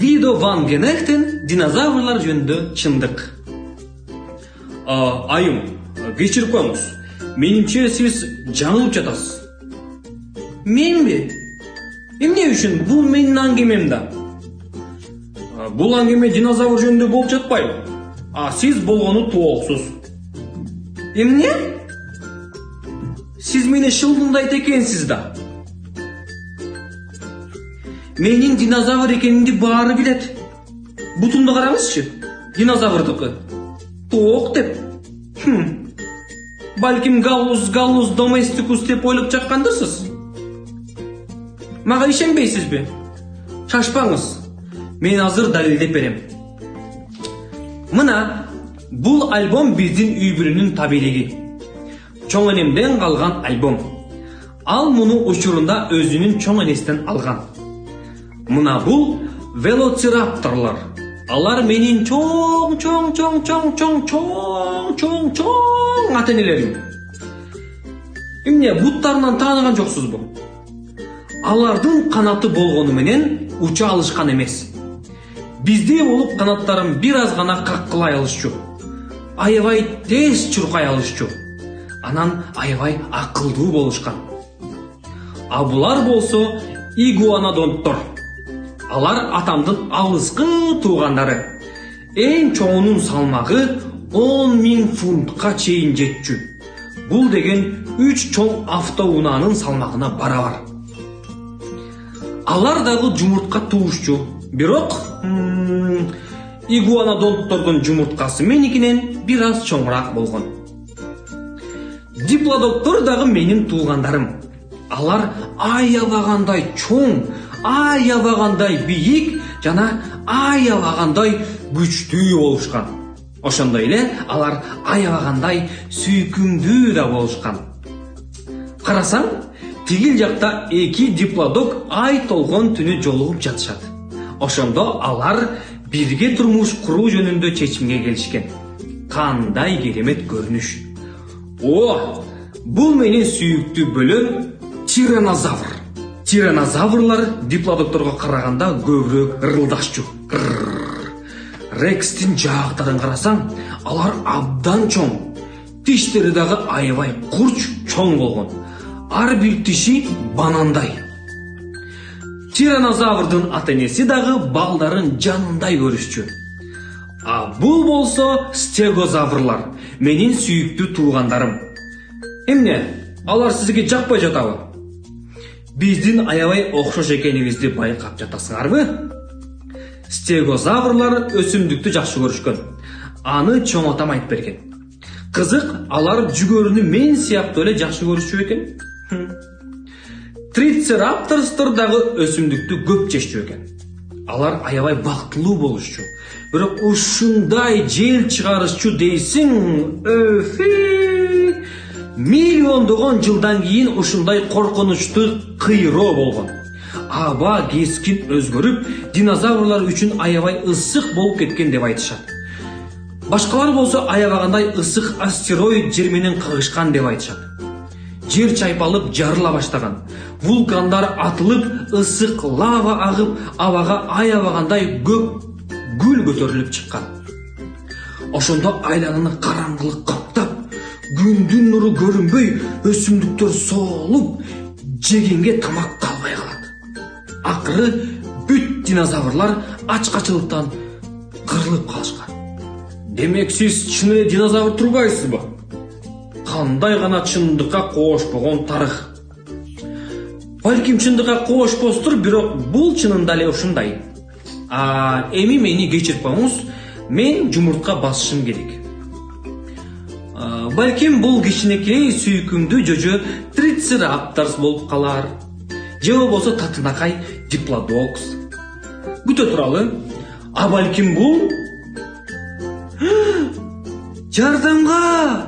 видо ван генехтен динозаврлар жөнүндө чындык айым кечирип коюңуз менимче сиз жаңылып жатасыз. Менби эмне үчүн бул менин аңгемем да. Бул аңгеме динозавр жөнүндө болуп жатпайбы а сиз болгону тооксуз эмне сиз мени шылдыңдайт экенсиз да. Менин динозавр экенимди баары билет бутумду караңызчы динозаврдыкы тоок деп балким галлус галлус доместикус деп ойлоп жаткандырсыз мага ишенбейсизби шашпаңыз мен азыр далилдеп берем мына бул альбом биздин үй бүлөнүн табиилиги чоң энемден калган альбом ал муну учурунда өзүнүн чоң энесинен алган мына бул велоцирапторлор алар менин чоң чоң чоң чоң чоң чоң чоң чоң ата энелерим эмне буттарынан тааныган жоксузбу алардын канаты болгону менен уча алышкан эмес биздей болуп канаттарын бир аз гана каккылай алышчу. Аябай тез чуркай алышчу. Анан аябай акылдуу болушкан а булар болсо игуанодонттор алар атамдын алыскы туугандары. Эң чоңунун салмагы он миң фунтка чейин жетчү. Бул деген үч чоң автоунаанын салмагына барабар. Алар дагы жумуртка туушчу. Бирок игуанодонттордун жумурткасы меникинен бир аз чоңураак болгон. Диплодоктор дагы менин туугандарым. Алар аябагандай чоң аябагандай бийик жана аябагандай күчтүү болушкан ошондой эле алар аябагандай сүйкүмдүү да болушкан карасаң тигил жакта эки диплодок ай толгон түнү жолугуп жатышат. Ошондо алар бирге турмуш куруу жөнүндө чечимге келишкен. Кандай керемет көрүнүш. О бул менин сүйүктүү бөлөм тиранозавр. Тиранозаврлар диплодокторго караганда көбүрөөк ырылдашчу. Рекстин жаактарын карасаң алар абдан чоң. Тиштери дагы аябай курч чоң болгон. Ар бир тиши банандай. Тиранозаврдын ата энеси дагы балдарын жанындай көрүшчү. А бул болсо стегозаврлар менин сүйүктүү туугандарым. Эмне алар сизге жакпай жатабы биздин аябай окшош экенибизди байкап жатасыңарбы? Стегозаврлар өсүмдүктү жакшы көрүшкөн. Аны чоңотам айтып берген. Кызык алар жүгөрүнү мен сыяктуу эле жакшы көрүшчү экен. Трицерапторстор дагы өсүмдүктү көп жешчү экен. Алар аябай бактылуу болушчу. Бирок ушундай жел чыгарышчу дейсиң өфи миллиондогон жылдан кийин ушундай коркунучтуу кыйроо болгон. Аба кескин өзгөрүп динозаврлар үчүн аябай ысык болуп кеткен деп айтышат. Башкалар болсо аябагандай ысык астероид жер менен кагышкан деп айтышат. Жер чайпалып жарыла баштаган вулкандар атылып ысык лава агып абага аябагандай көк гүл көтөрүлүп чыккан. Ошондо айлананы караңгылык күндүн нуру көрүнбөй өсүмдүктөр соолуп жегенге тамак калбай калат акыры бүт динозаврлар ачкачылыктан кырылып калышкан демек сиз чын эле динозавр турбайсызбы кандай гана чындыкка коошпогон тарых балким чындыкка коошпостур бирок бул чынында эле ушундай эми мени кечирип коюңуз мен жумуртка басышым керек балким бул кичинекей сүйкүмдүү жожо трицерапторс болуп калар же болбосо татынакай диплодокс. Күтө туралы а балким бул жардамга